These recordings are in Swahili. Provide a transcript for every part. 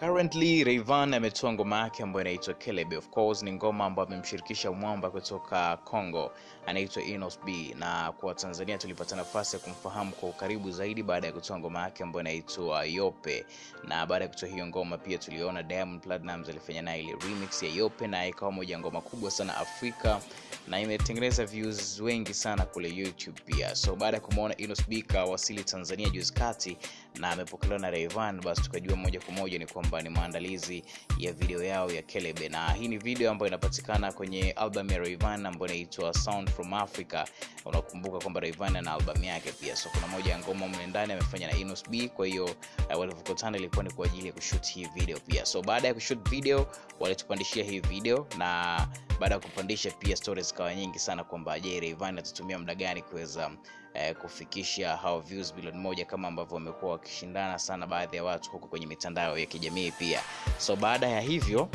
Currently Rayvanny ametoa ngoma yake ambayo inaitwa Kelebe. Of course ni ngoma ambayo amemshirikisha mwamba kutoka Congo anaitwa Inos B, na kwa Tanzania tulipata nafasi ya kumfahamu kwa ukaribu zaidi baada ya kutoa ngoma yake ambayo inaitwa Yope, na baada ya kutoa hiyo ngoma pia tuliona Diamond Platnumz alifanya naye ile remix ya Yope, na ikawa moja ngoma kubwa sana Afrika na imetengeneza views wengi sana kule YouTube pia. So baada ya kumwona Inos B kawasili Tanzania juzi kati na amepokelewa na Rayvanny, basi tukajua moja kwa moja ni kwamba ni maandalizi ya video yao ya Kelebe, na hii ni video ambayo inapatikana kwenye album ya Rayvanny ambayo inaitwa Sound from Africa. Unakumbuka kwamba Rayvanny ana album yake pia, so kuna moja ya ngoma mle ndani amefanya na Inos B. Kwa hiyo uh, walivyokutana ilikuwa ni kwa ajili ya kushoot hii video pia. So baada ya kushoot video walitupandishia hii video, na baada ya kupandisha pia stories zikawa nyingi sana kwamba je, Rayvanny atatumia muda gani kuweza eh, kufikisha hao views bilioni moja kama ambavyo wamekuwa wakishindana sana baadhi ya watu huko kwenye mitandao ya kijamii pia. So baada ya hivyo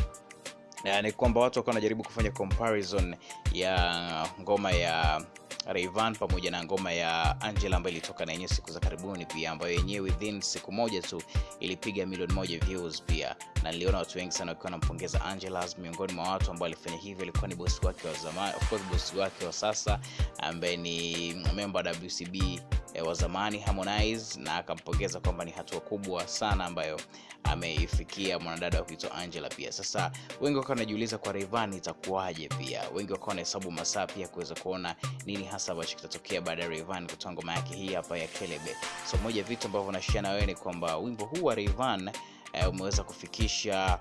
eh, ni kwamba watu wakawa wanajaribu kufanya comparison ya ngoma ya Rayvanny pamoja na ngoma ya Angela ambayo ilitoka na yenyewe siku za karibuni pia, ambayo yenyewe within siku moja tu ilipiga milioni moja views pia, na niliona watu wengi sana wakiwa wanampongeza Angela. Miongoni mwa watu ambao alifanya hivyo alikuwa ni bosi wake wa zamani, of course bosi wake wa sasa ambaye ni member wa WCB wa zamani Harmonize, na akampongeza kwamba ni hatua kubwa sana ambayo ameifikia mwanadada wa kuitwa Angela pia. Sasa wengi wakawa wanajiuliza kwa Rayvanny itakuwaje, pia wengi wakawa wanahesabu masaa pia kuweza kuona nini hasa ambacho kitatokea baada ya Rayvanny kutoa ngoma yake hii hapa ya Kelebe. So moja vitu ambavyo nashia na wewe ni kwamba wimbo huu wa Rayvanny e, umeweza kufikisha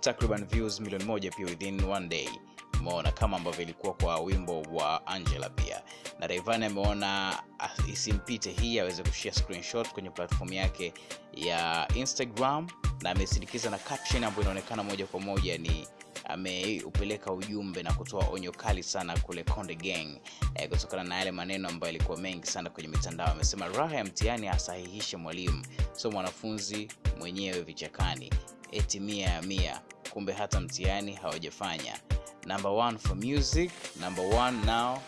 takriban views milioni moja pia within one day umeona kama ambavyo ilikuwa kwa wimbo wa Angela pia, na rayvan ameona isimpite hii aweze kushare screenshot kwenye platform yake ya Instagram, na amesindikiza na caption ambayo inaonekana moja kwa moja ni ameupeleka ujumbe na kutoa onyo kali sana kule Konde Gang eh, kutokana na yale maneno ambayo yalikuwa mengi sana kwenye mitandao. Amesema raha ya mtihani asahihishe mwalimu, so mwanafunzi mwenyewe vichakani, eti mia ya mia, kumbe hata mtihani hawajafanya number one for music number one now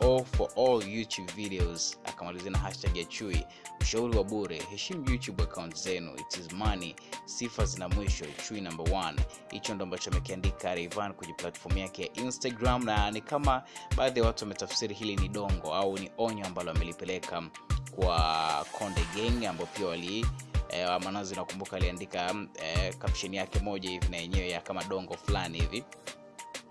or for all youtube videos. Akamalizia na hashtag ya chui ushauri wa bure heshimu youtube account zenu. It is money. Sifa zina mwisho. Chui number one. Hicho ndo ambacho amekiandika Rayvanny kwenye platform yake ya instagram na ni kama baadhi ya watu wametafsiri hili ni dongo au ni onyo ambalo amelipeleka kwa konde gang ambao pia wali eh, manazi nakumbuka aliandika eh, caption yake moja hivi na yenyewe ya kama dongo fulani hivi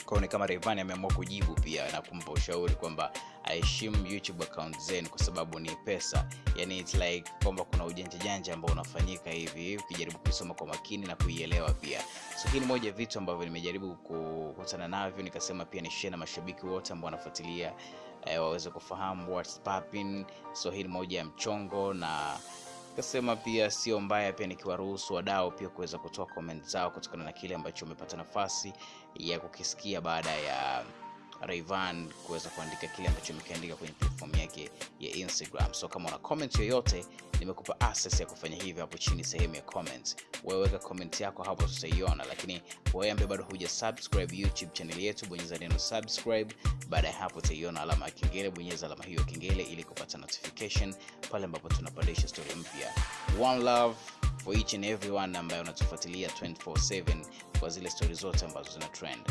kwao ni kama Rayvanny ameamua kujibu pia na kumpa ushauri kwamba aheshimu YouTube account zenu kwa sababu ni pesa. Yani it's like kwamba kuna ujanja janja ambao unafanyika hivi ukijaribu kusoma kwa makini na kuielewa pia. So hii ni moja vitu ambavyo nimejaribu kukutana navyo, nikasema pia ni share na mashabiki wote ambao wanafuatilia eh, waweze kufahamu what's popping. So hii ni moja ya mchongo na kasema pia sio mbaya pia nikiwaruhusu wadau pia kuweza kutoa comment zao kutokana na kile ambacho umepata nafasi ya kukisikia baada ya Rayvanny kuweza kuandika kile ambacho amekiandika kwenye platform yake ya Instagram. So kama una comment yoyote, nimekupa access ya kufanya hivyo hapo chini sehemu ya comments. Wewe weka comment yako hapo, tutaiona. Lakini wewe ambaye bado huja subscribe YouTube channel yetu, bonyeza neno subscribe. Baada ya hapo, utaiona alama ya kengele, bonyeza alama hiyo kengele ili kupata notification pale ambapo tunapandisha stori mpya. One love for each and everyone ambaye unatufuatilia 24/7 kwa zile stori zote ambazo zina trend.